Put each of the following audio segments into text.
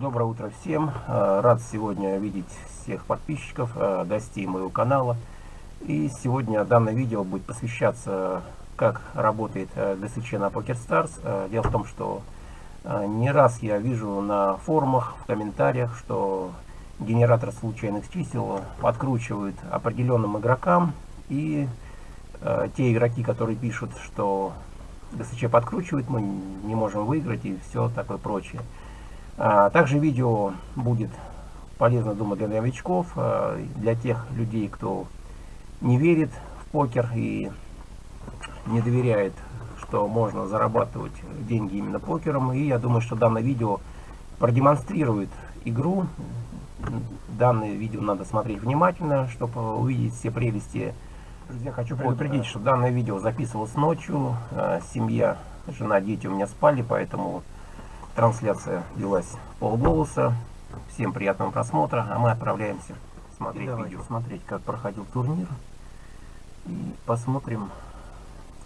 Доброе утро всем. Э, рад сегодня видеть всех подписчиков, э, гостей моего канала. И сегодня данное видео будет посвящаться, как работает э, ГСЧ на PokerStars. Дело в том, что не раз я вижу на форумах, в комментариях, что генератор случайных чисел подкручивают определенным игрокам. И те игроки, которые пишут, что ГСЧ подкручивает, мы не можем выиграть и все такое прочее. А, также видео будет полезно, думаю, для новичков, а, для тех людей, кто не верит в покер и не доверяет, что можно зарабатывать деньги именно покером. И я думаю, что данное видео продемонстрирует игру. Данное видео надо смотреть внимательно, чтобы увидеть все прелести. Друзья, хочу предупредить, что данное видео записывалось ночью. А, семья, жена, дети у меня спали, поэтому Трансляция велась полголоса. Всем приятного просмотра, а мы отправляемся смотреть видео. Смотреть, как проходил турнир. И посмотрим,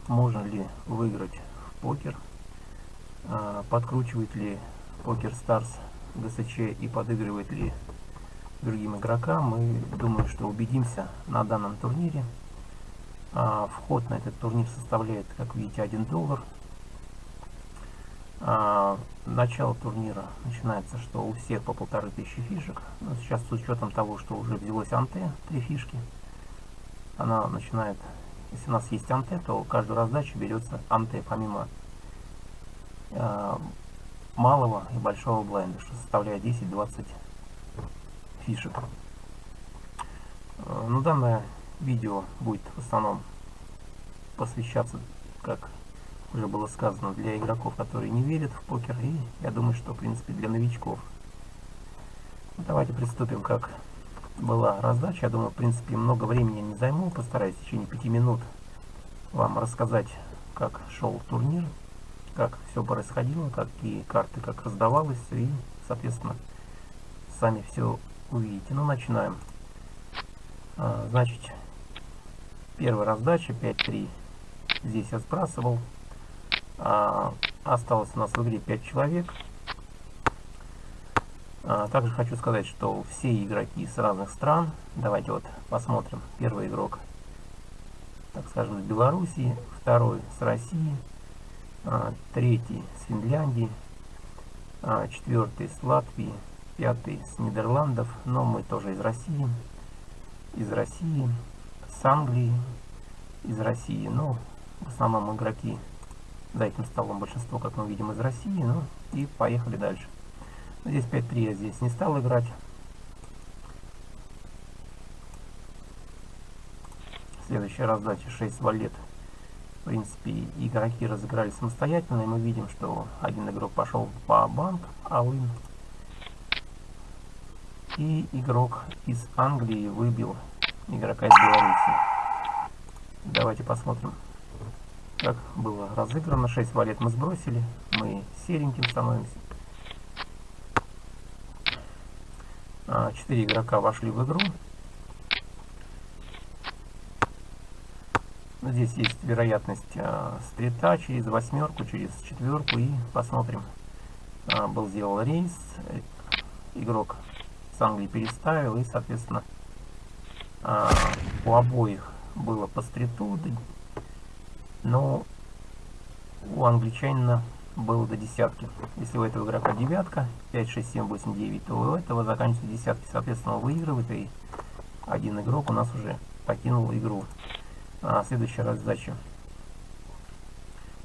можно ли выиграть в покер. А, подкручивает ли Покер Stars ГСЧ и подыгрывает ли другим игрокам. Мы думаю, что убедимся на данном турнире. А, вход на этот турнир составляет, как видите, 1 доллар. А, начало турнира начинается, что у всех по полторы тысячи фишек. Но ну, сейчас с учетом того, что уже взялось анте, три фишки, она начинает, если у нас есть анте, то каждую раздачу берется анте, помимо э, малого и большого блайнда, что составляет 10-20 фишек. Э, ну, данное видео будет в основном посвящаться как уже было сказано, для игроков, которые не верят в покер, и я думаю, что, в принципе, для новичков. Давайте приступим, как была раздача. Я думаю, в принципе, много времени не займу. Постараюсь в течение пяти минут вам рассказать, как шел турнир, как все происходило, какие карты как раздавалось, и, соответственно, сами все увидите. Ну, начинаем. А, значит, первая раздача 5-3. Здесь я сбрасывал осталось у нас в игре 5 человек. А, также хочу сказать, что все игроки с разных стран. Давайте вот посмотрим. Первый игрок, так скажем, с Белоруссии, второй с России, а, третий с Финляндии, а, четвертый с Латвии, пятый с Нидерландов, но мы тоже из России, из России, с Англии, из России, но в основном игроки за этим столом большинство, как мы видим, из России. Ну и поехали дальше. Здесь 5-3 я здесь не стал играть. Следующая раздача 6 валет. В принципе, игроки разыграли самостоятельно, и мы видим, что один игрок пошел по банк, алын. И игрок из Англии выбил игрока из Беларуси. Давайте посмотрим как было разыграно. 6 валет мы сбросили. Мы сереньким становимся. 4 а, игрока вошли в игру. Здесь есть вероятность а, стрита через восьмерку, через четверку. И посмотрим. А, был сделал рейс. Игрок с Англии переставил. И, соответственно, у обоих было по стриту но у англичанина было до десятки. Если у этого игрока девятка, 5, 6, 7, 8, 9, то у этого заканчивается десятки. Соответственно, выигрывает, и один игрок у нас уже покинул игру. А, следующая раздача.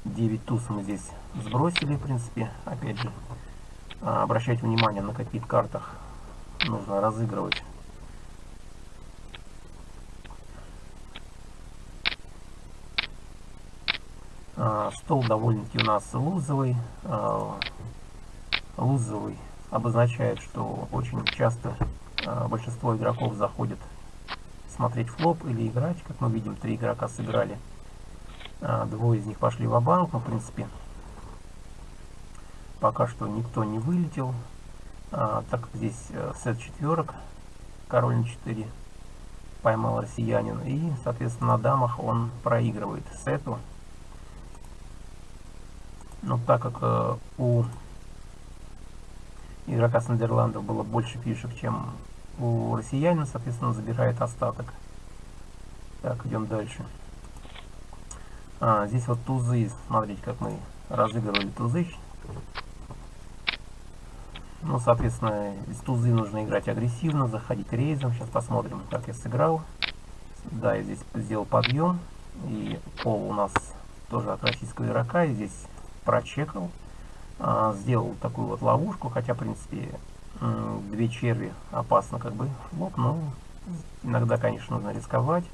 9 туз мы здесь сбросили, в принципе. Опять же, а, обращать внимание, на каких картах нужно разыгрывать А, стол довольно-таки у нас лузовый. А, лузовый обозначает, что очень часто а, большинство игроков заходит смотреть флоп или играть. Как мы видим, три игрока сыграли. Двое из них пошли в банк но в принципе пока что никто не вылетел. Так как здесь э, сет четверок, король на 4 поймал россиянин. И, соответственно, на дамах он проигрывает сету. Но так как э, у игрока с Нидерландов было больше фишек, чем у россиянина, соответственно, забирает остаток. Так, идем дальше. А, здесь вот тузы, смотрите, как мы разыгрывали тузы. Ну, соответственно, из тузы нужно играть агрессивно, заходить рейзом. Сейчас посмотрим, как я сыграл. Да, я здесь сделал подъем. И пол у нас тоже от российского игрока. И здесь прочекал. А, сделал такую вот ловушку. Хотя, в принципе, две черви опасно как бы лоб. Но иногда, конечно, нужно рисковать.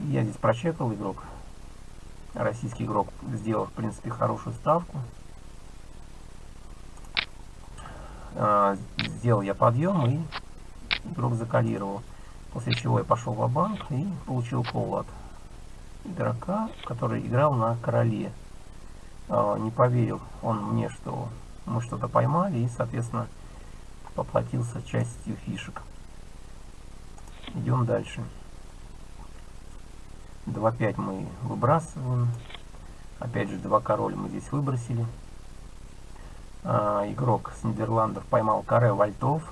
Я здесь прочекал игрок. Российский игрок сделал, в принципе, хорошую ставку. А, сделал я подъем и игрок закалировал. После чего я пошел в банк и получил кол от игрока, который играл на короле. А, не поверил он мне, что мы что-то поймали и, соответственно, поплатился частью фишек. Идем дальше. 2-5 мы выбрасываем. Опять же, два король мы здесь выбросили. А, игрок с Нидерландов поймал каре вальтов.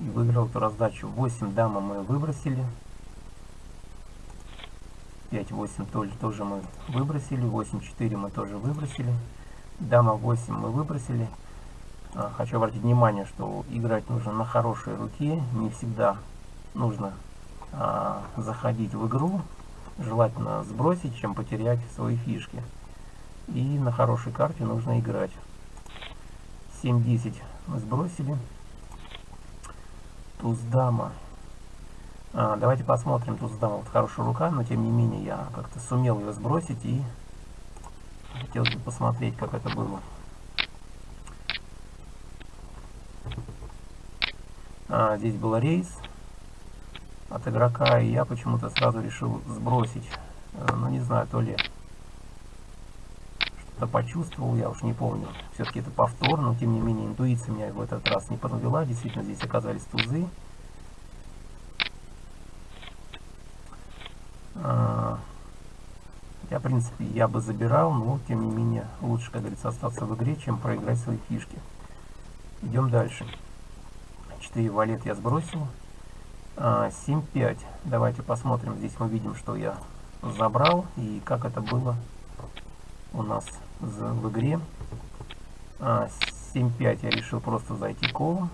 И выиграл эту раздачу. 8 дама мы выбросили. 5-8 тоже, тоже мы выбросили. 8-4 мы тоже выбросили. Дама 8 мы выбросили. А, хочу обратить внимание, что играть нужно на хорошей руке. Не всегда нужно а, заходить в игру желательно сбросить, чем потерять свои фишки. И на хорошей карте нужно играть. 7-10 мы сбросили. Туз-дама. А, давайте посмотрим. Туз-дама вот хорошая рука, но тем не менее я как-то сумел ее сбросить и хотелось бы посмотреть, как это было. А, здесь был рейс от игрока, и я почему-то сразу решил сбросить. Э, ну, не знаю, то ли что-то почувствовал, я уж не помню. Все-таки это повтор, но тем не менее интуиция меня в этот раз не подвела. Действительно, здесь оказались тузы. А, я, в принципе, я бы забирал, но тем не менее лучше, как говорится, остаться в игре, чем проиграть свои фишки. Идем дальше. 4 валет я сбросил. 7.5. А, Давайте посмотрим. Здесь мы видим, что я забрал и как это было у нас в игре. 7.5 а, я решил просто зайти колом.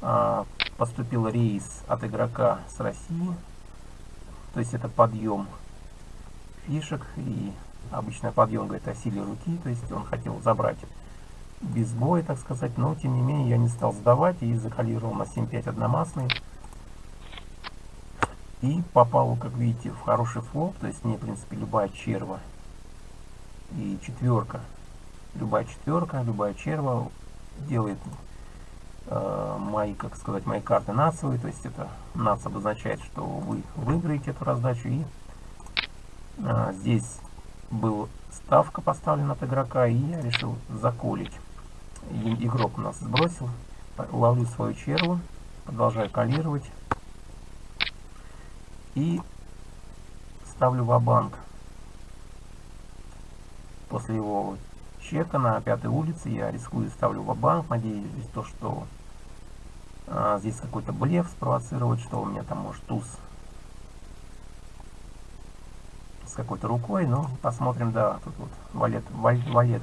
А, поступил рейс от игрока с России. То есть это подъем фишек. И обычно подъем говорит о силе руки. То есть он хотел забрать без боя, так сказать. Но тем не менее я не стал сдавать и закалировал на 7.5 одномастный. И попал, как видите, в хороший флоп, то есть мне, в принципе, любая черва и четверка, любая четверка, любая черва делает э, мои, как сказать, мои карты нацевые, то есть это нац обозначает, что вы выиграете эту раздачу, и э, здесь был ставка поставлена от игрока, и я решил заколить. И, игрок у нас сбросил, ловлю свою черву, продолжаю калировать, и ставлю в банк. После его чека на пятой улице я рискую ставлю в банк надеюсь то, что а, здесь какой-то блеф спровоцировать, что у меня там может туз с какой-то рукой, но посмотрим, да, тут вот валет, валет,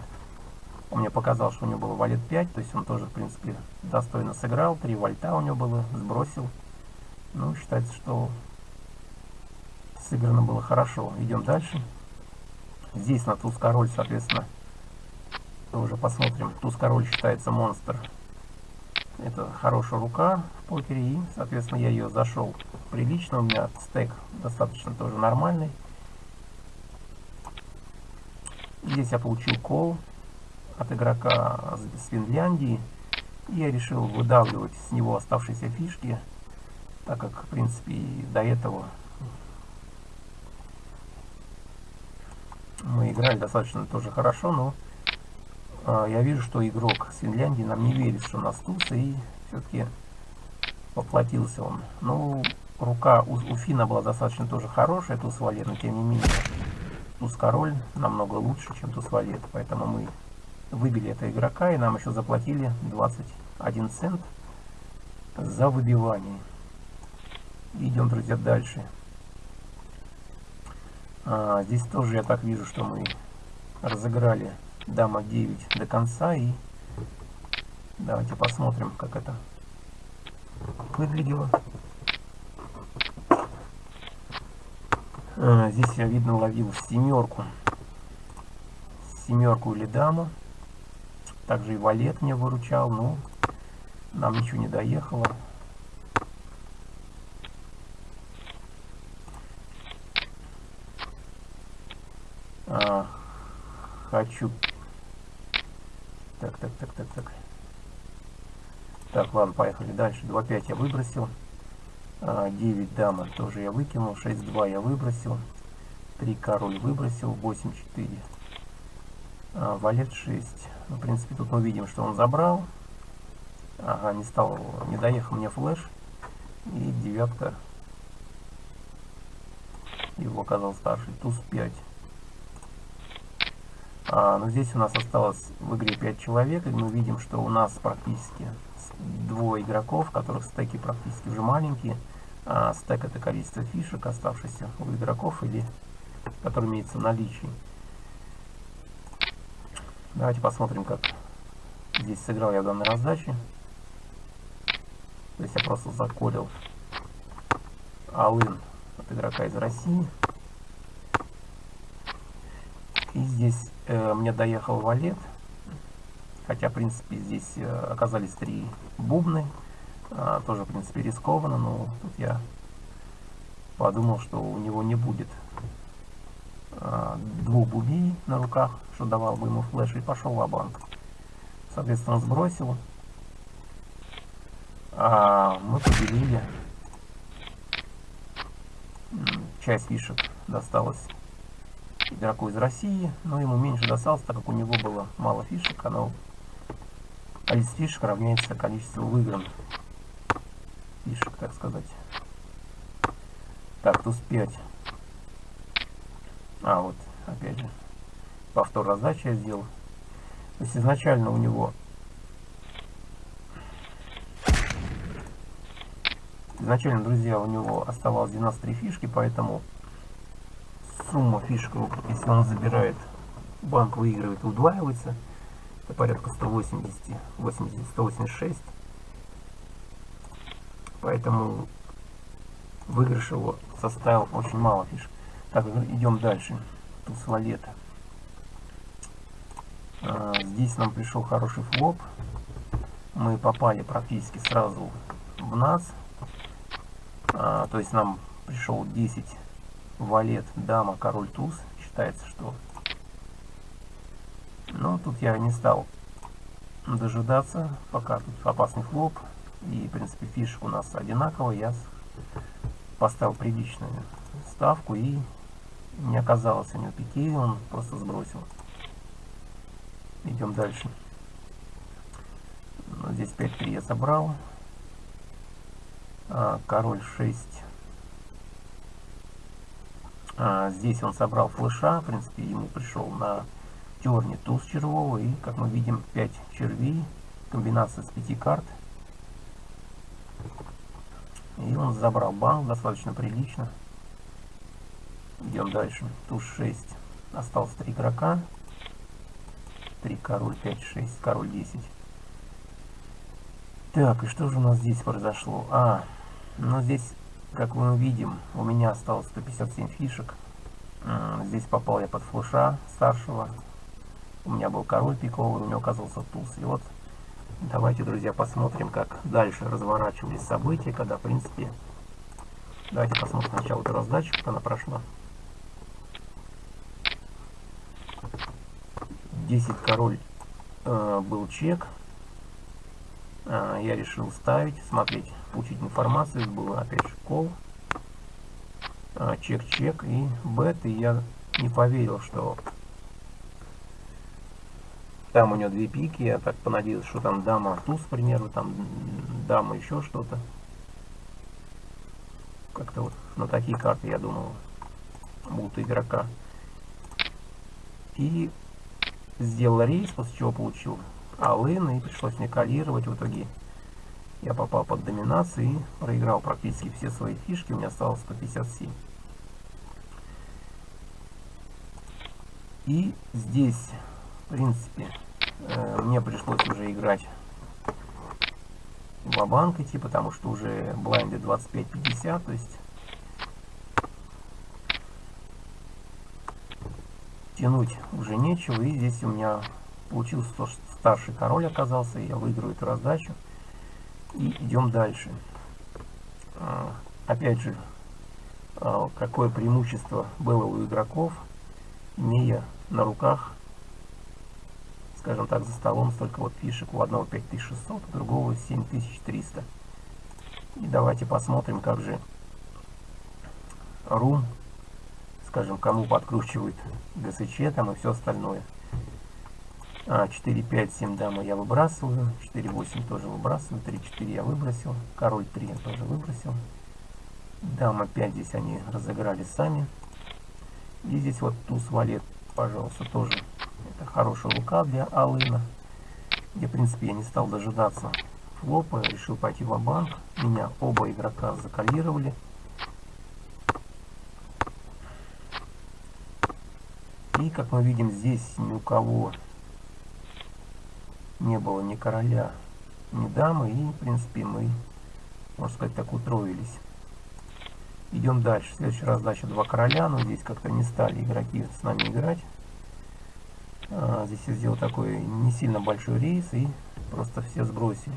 он мне показал, что у него было валет 5, то есть он тоже, в принципе, достойно сыграл, 3 вольта у него было, сбросил, ну, считается, что Сыграно было хорошо. Идем дальше. Здесь на туз король, соответственно, тоже посмотрим. Туз король считается монстр. Это хорошая рука в покере. И, соответственно, я ее зашел прилично. У меня стек достаточно тоже нормальный. Здесь я получил кол от игрока с Финляндии. И я решил выдавливать с него оставшиеся фишки, так как, в принципе, до этого мы играли достаточно тоже хорошо, но э, я вижу, что игрок с Финляндии нам не верит, что нас туса, и все-таки поплатился он. Ну, рука у, у Фина была достаточно тоже хорошая, туз валет, но тем не менее туз-король намного лучше, чем туз-валет. Поэтому мы выбили этого игрока, и нам еще заплатили 21 цент за выбивание. Идем, друзья, дальше. А, здесь тоже я так вижу, что мы разыграли дама 9 до конца. И давайте посмотрим, как это выглядело. Здесь я, видно, ловил семерку. Семерку или даму. Также и валет мне выручал, но нам ничего не доехало. А, хочу... Так, так, так, так, так. Так, ладно, поехали дальше. 2-5 я выбросил. 9 а, дама тоже я выкинул. 6-2 я выбросил. 3 король выбросил. 8-4. А, валет 6. Ну, в принципе, тут мы видим, что он забрал. Ага, не стал, не доехал мне флеш. И девятка. Его оказал старший. Туз 5. А, но здесь у нас осталось в игре 5 человек. И мы видим, что у нас практически двое игроков, которых стеки практически уже маленькие. А стек это количество фишек, оставшихся у игроков или которые имеются в наличии. Давайте посмотрим, как здесь сыграл я данной раздаче. То есть я просто заколил Алын от игрока из России. И здесь э, мне доехал валет. Хотя, в принципе, здесь э, оказались три бубны. А, тоже, в принципе, рискованно, но тут я подумал, что у него не будет а, двух бубей на руках, что давал бы ему флеш, и пошел в банк Соответственно, сбросил. А мы поделили. Часть фишек досталась игроку из России, но ему меньше досталось, так как у него было мало фишек, оно количество фишек равняется количеству выигранных фишек, так сказать. Так, туз 5. А, вот, опять же, повтор раздачи я сделал. То есть изначально у него изначально, друзья, у него оставалось 93 фишки, поэтому сумма фишек, если он забирает, банк выигрывает, удваивается. Порядка 180, 80, 186. Поэтому выигрыш его составил очень мало фишек. Так, идем дальше. Туз валета. А, здесь нам пришел хороший флоп. Мы попали практически сразу в НАЦ. А, то есть нам пришел 10 валет, дама, король, туз. Считается, что... Но тут я не стал дожидаться, пока тут опасный флоп. И, в принципе, фишек у нас одинаковый. Я поставил приличную ставку и не оказалось у него пяти, он просто сбросил. Идем дальше. Ну, здесь 5-3 я собрал. А, король 6. А, здесь он собрал флеша. В принципе, ему пришел на терне туз червового. И, как мы видим, 5 червей. Комбинация с 5 карт. И он забрал банк достаточно прилично. Идем дальше. Туз 6. Осталось 3 игрока. 3 король, 5, 6, король 10. Так, и что же у нас здесь произошло? А, ну здесь, как мы увидим, у меня осталось 157 фишек. Здесь попал я под флеша старшего. У меня был король пиковый, у него оказался туз. И вот Давайте, друзья, посмотрим, как дальше разворачивались события, когда, в принципе... Давайте посмотрим сначала эту раздачу, как она прошла. 10 король э, был чек. Э, я решил ставить, смотреть, получить информацию. Было опять же кол. Э, чек-чек и бет. И я не поверил, что там у него две пики, я так понадеялся, что там дама туз, к примеру, там дама еще что-то. Как-то вот на такие карты, я думал, будут игрока. И сделал рейс, после чего получил алын, и пришлось мне калировать. В итоге я попал под доминацию и проиграл практически все свои фишки. У меня осталось 157. И здесь, в принципе, э, мне пришлось уже играть в банк идти, потому что уже блайнды 25-50, то есть тянуть уже нечего. И здесь у меня получился то, что старший король оказался, я выиграю эту раздачу. И идем дальше. А, опять же, а, какое преимущество было у игроков, имея на руках, скажем так, за столом столько вот фишек. У одного 5600, у другого 7300. И давайте посмотрим, как же рум, скажем, кому подкручивает ГСЧ там и все остальное. А, 4, 5, 7 дамы я выбрасываю. 4, 8 тоже выбрасываю. 3, 4 я выбросил. Король 3 я тоже выбросил. Дама 5 здесь они разыграли сами. И здесь вот туз валет, пожалуйста, тоже. Хорошая рука для Алына. Где, в принципе, я не стал дожидаться флопа. Решил пойти в банк Меня оба игрока закалировали. И, как мы видим, здесь ни у кого не было ни короля, ни дамы, и, в принципе, мы, можно сказать, так утроились. Идем дальше. Следующая раздача два короля, но здесь как-то не стали игроки с нами играть. А, здесь я сделал такой не сильно большой рейс и просто все сбросили.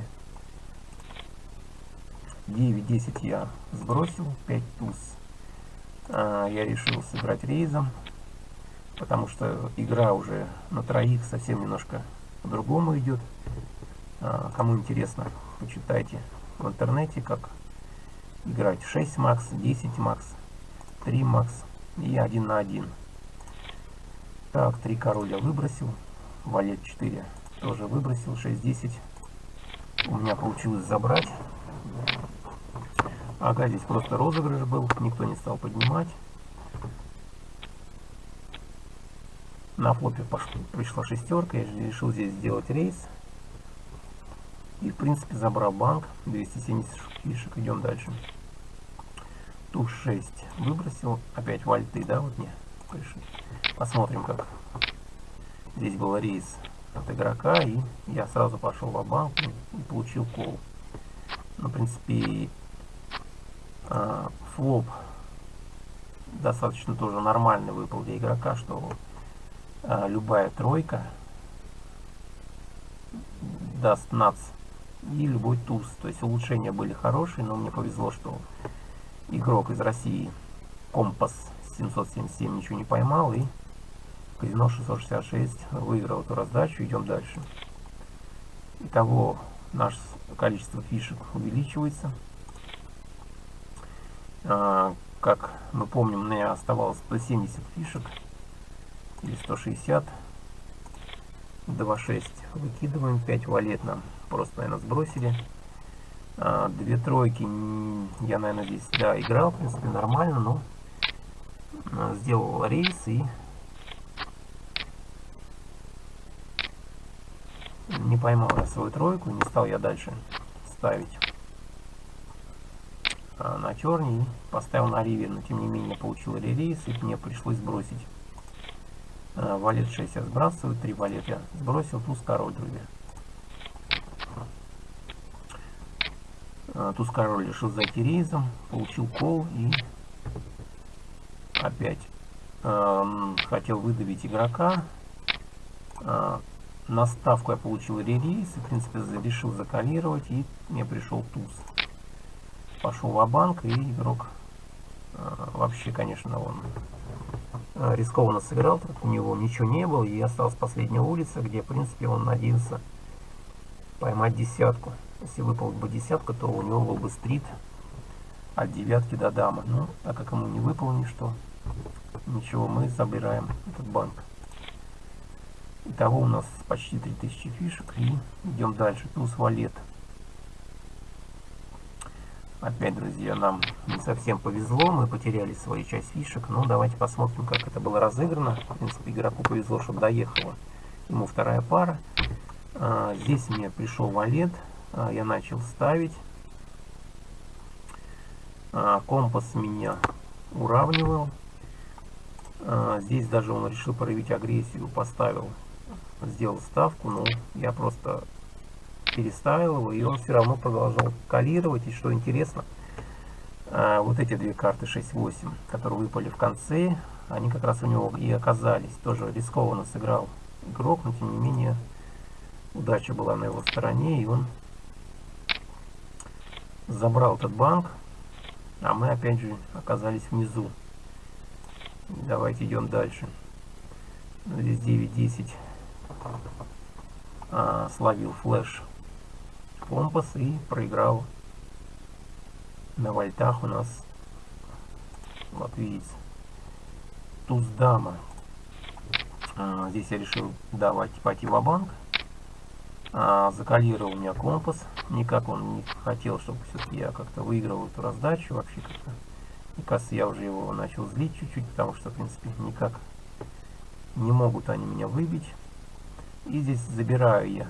9-10 я сбросил, 5 туз. А, я решил сыграть рейзом, потому что игра уже на троих совсем немножко по-другому идет. А, кому интересно, почитайте в интернете, как играть 6 макс, 10 макс, 3 макс и 1 на 1. Так, 3 короля выбросил, валет 4 тоже выбросил, 6-10 у меня получилось забрать. Ага, здесь просто розыгрыш был, никто не стал поднимать. На флопе пошла, пришла шестерка, я решил здесь сделать рейс. И в принципе забрал банк, 270 фишек, идем дальше. Туз 6 выбросил, опять вальты, да, вот мне пришли. Посмотрим, как здесь был рейс от игрока, и я сразу пошел в банк и получил кол. Ну, в принципе, а, флоп достаточно тоже нормальный выпал для игрока, что а, любая тройка даст нац и любой туз. То есть улучшения были хорошие, но мне повезло, что игрок из России Компас 777 ничего не поймал и казино 666 выиграл эту раздачу. Идем дальше. Итого наше количество фишек увеличивается. А, как мы помним, мне оставалось 170 фишек или 160 2.6 выкидываем 5 валет нам просто наверное сбросили а, две тройки я наверное здесь да играл в принципе нормально но а, сделал рейс и не поймал я свою тройку не стал я дальше ставить а, на черный поставил на риве но тем не менее получил рейс и мне пришлось сбросить Э, валет 6 я сбрасываю, 3 валет я сбросил, туз король, друзья. Туз король решил зайти рейзом, получил кол и опять э, хотел выдавить игрока. Э, на ставку я получил ререйс и в принципе решил закалировать и мне пришел туз. Пошел в банк и игрок э, вообще, конечно, он Э, рискованно сыграл, так у него ничего не было, и осталась последняя улица, где, в принципе, он надеялся поймать десятку. Если выпал бы десятка, то у него был бы стрит от девятки до дамы. Но так как ему не выпало ничто, ничего, мы забираем этот банк. Итого у нас почти 3000 фишек, и идем дальше. Туз валет. Опять, друзья, нам не совсем повезло, мы потеряли свою часть фишек. Но давайте посмотрим, как это было разыграно. В принципе, игроку повезло, чтобы доехала ему вторая пара. А, здесь мне пришел валет, а, я начал ставить. А, компас меня уравнивал. А, здесь даже он решил проявить агрессию, поставил, сделал ставку, но я просто переставил его, и он все равно продолжал калировать. И что интересно, а, вот эти две карты 6-8, которые выпали в конце, они как раз у него и оказались. Тоже рискованно сыграл игрок, но тем не менее удача была на его стороне, и он забрал этот банк, а мы опять же оказались внизу. Давайте идем дальше. Здесь 9-10 а, словил флеш компас и проиграл. На вольтах у нас вот видите туз дама а, здесь я решил давать пойти в банк а, закалировал у меня компас. Никак он не хотел чтобы все-таки я как-то выиграл эту раздачу вообще как-то кажется я уже его начал злить чуть-чуть потому что в принципе никак не могут они меня выбить. И здесь забираю я.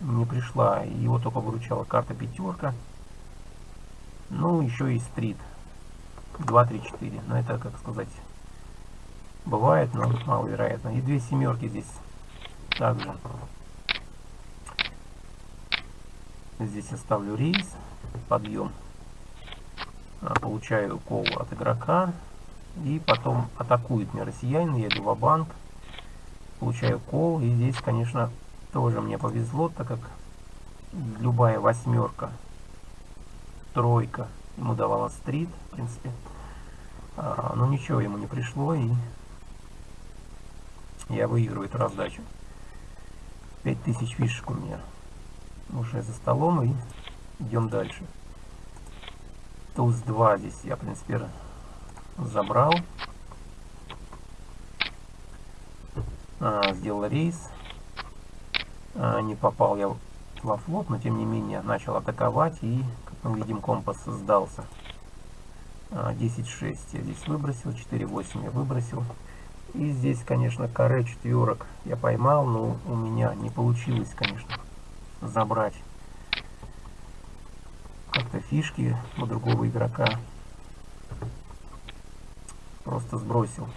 Не пришла его только выручала карта пятерка ну еще и стрит. 2 3 4 но это как сказать бывает но маловероятно. И две семерки здесь также. Здесь я ставлю рейс, подъем. А, получаю кол от игрока. И потом атакует меня россиянин, я иду в банк Получаю кол. И здесь, конечно, тоже мне повезло, так как любая восьмерка, тройка ему давала стрит, в принципе. А, но ничего ему не пришло, и я выигрываю эту раздачу. 5000 фишек у меня уже за столом и идем дальше. Туз 2 здесь я, в принципе, забрал. А, сделал рейс. А, не попал я во флот, но тем не менее начал атаковать и, как мы видим, компас сдался. А, 10-6 я здесь выбросил, 4-8 я выбросил. И здесь, конечно, каре четверок я поймал, но у меня не получилось, конечно, забрать как-то фишки у другого игрока. Просто сбросил.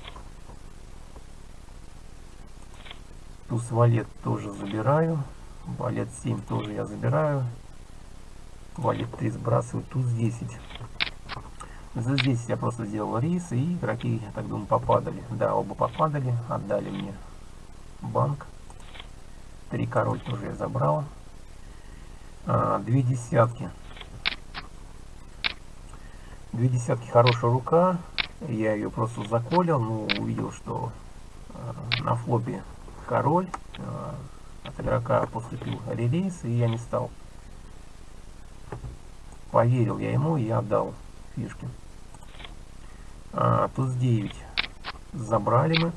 Туз валет тоже забираю. Валет 7 тоже я забираю. Валет 3 сбрасываю. Туз 10. Здесь я просто сделал рейс, и игроки, я так думаю, попадали. Да, оба попадали, отдали мне банк. Три король тоже я забрал а, две десятки. Две десятки хорошая рука. Я ее просто заколил, но увидел, что а, на флопе король. А, от игрока поступил релиз, и я не стал. Поверил я ему, и я отдал фишки. А, туз 9 забрали мы.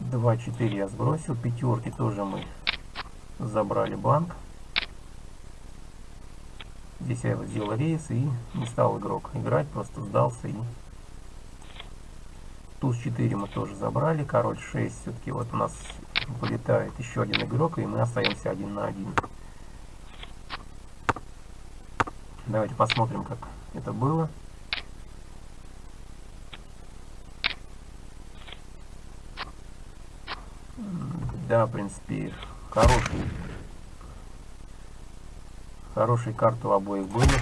2-4 я сбросил. Пятерки тоже мы забрали банк. Здесь я сделал рейс и не стал игрок играть, просто сдался и туз 4 мы тоже забрали, король 6 все-таки вот у нас вылетает еще один игрок и мы остаемся один на один. Давайте посмотрим, как это было. Да, в принципе, хороший. Хорошие карты у обоих были.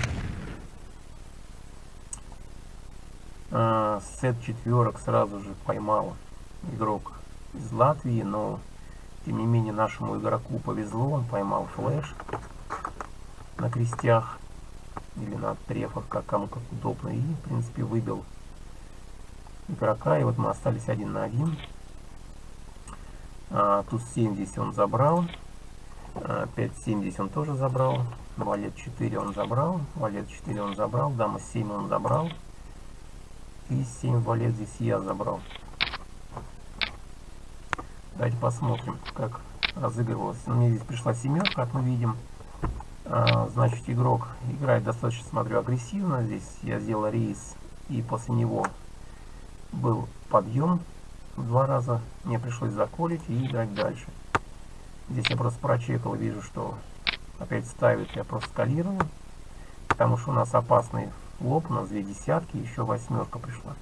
А, сет четверок сразу же поймал игрок из Латвии, но тем не менее нашему игроку повезло, он поймал флеш на крестях или на трефах, как кому как удобно, и в принципе выбил игрока, и вот мы остались один на один. А, тут 70 он забрал. А, 5,70 он тоже забрал. Валет 4 он забрал. Валет 4 он забрал. Дама 7 он забрал. И 7 валет здесь я забрал. Давайте посмотрим, как разыгрывалась. Мне здесь пришла семерка, как мы видим. А, значит, игрок играет достаточно, смотрю, агрессивно. Здесь я сделал рейс, и после него был подъем два раза. Мне пришлось заколить и играть дальше. Здесь я просто прочекал вижу, что опять ставит, я просто скалирую. Потому что у нас опасный лоб, у нас две десятки, еще восьмерка пришла.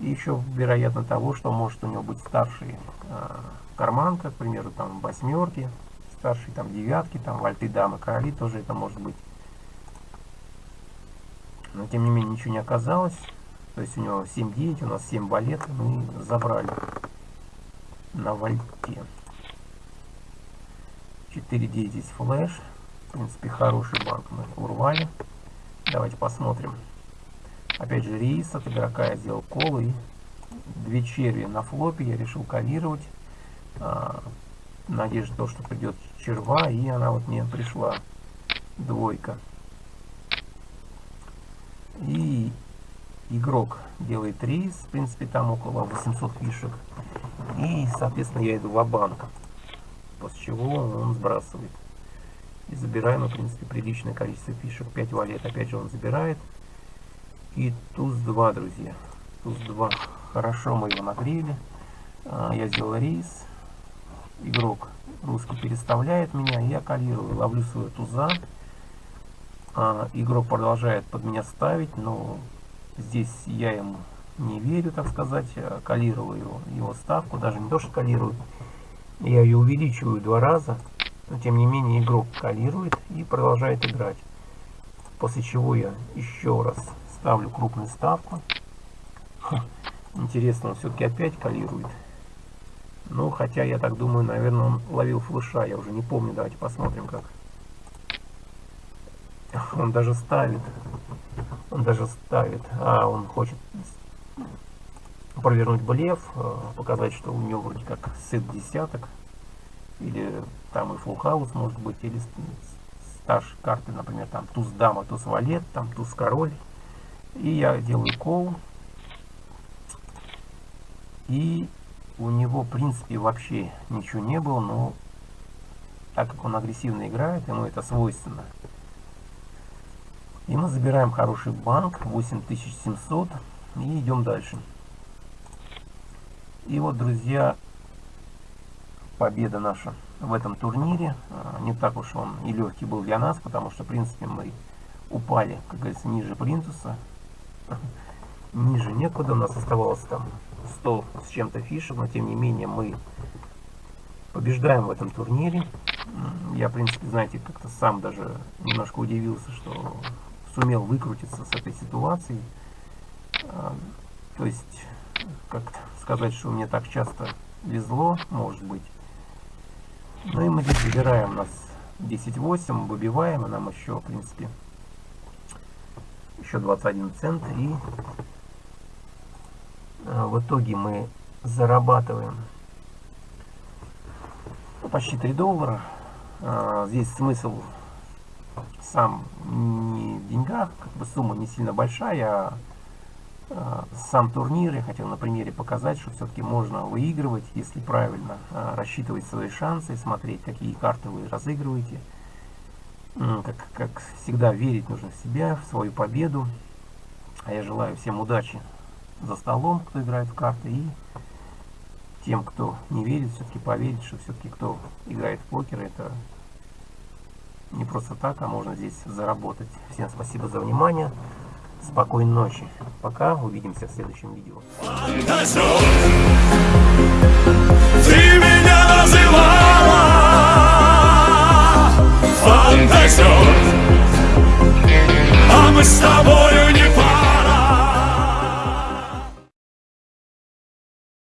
И еще вероятно того, что может у него быть старший э, карман, как, к примеру, там восьмерки, старший там девятки, там вальты, дамы, короли, тоже это может быть. Но тем не менее ничего не оказалось. То есть у него 7-9, у нас 7 балет, мы забрали на вальте. 4-9 здесь флеш. В принципе, хороший банк мы урвали. Давайте посмотрим. Опять же, рейс от игрока я сделал колы. И две черви на флопе я решил калировать. А, надежда то, что придет черва, и она вот мне пришла. Двойка. И игрок делает рейс, в принципе, там около 800 фишек. И, соответственно, я иду в банк после чего он сбрасывает. И забираем, в принципе, приличное количество фишек. 5 валет, опять же, он забирает. И туз 2, друзья. Туз 2. Хорошо мы его нагрели. А, я сделал рейс. Игрок русский переставляет меня. Я калирую, ловлю свою туза. А, игрок продолжает под меня ставить, но здесь я ему не верю, так сказать. Калирую его ставку. Даже не то, что калирую. Я ее увеличиваю два раза. Но тем не менее игрок калирует и продолжает играть. После чего я еще раз ставлю крупную ставку. Интересно, он все-таки опять калирует. Ну, хотя я так думаю, наверное, он ловил флеша. Я уже не помню. Давайте посмотрим, как. Он даже ставит. Он даже ставит. А, он хочет провернуть блеф, э, показать, что у него вроде как сет десяток. Или там и full house может быть, или старшие карты, например, там туз дама, туз валет, там туз король. И я делаю кол. И у него, в принципе, вообще ничего не было, но так как он агрессивно играет, ему это свойственно. И мы забираем хороший банк, 8700, и идем дальше. И вот, друзья, победа наша в этом турнире. А, не так уж он и легкий был для нас, потому что, в принципе, мы упали, как говорится, ниже плинтуса. Ниже некуда, у нас оставалось там 100 с чем-то фишек, но тем не менее мы побеждаем в этом турнире. Я, в принципе, знаете, как-то сам даже немножко удивился, что сумел выкрутиться с этой ситуации. А, то есть, как-то сказать, что мне так часто везло, может быть. Ну и мы здесь выбираем нас 10.8, выбиваем, и нам еще, в принципе, еще 21 цент. И а, в итоге мы зарабатываем почти 3 доллара. А, здесь смысл сам деньгах, как бы сумма не сильно большая, а Э, сам турнир я хотел на примере показать, что все-таки можно выигрывать, если правильно э, рассчитывать свои шансы, смотреть, какие карты вы разыгрываете. Как, как всегда, верить нужно в себя, в свою победу. А я желаю всем удачи за столом, кто играет в карты, и тем, кто не верит, все-таки поверить, что все-таки кто играет в покер, это не просто так, а можно здесь заработать. Всем спасибо за внимание. Спокойной ночи. Пока. Увидимся в следующем видео. Ты меня называла фантазер, а мы с тобой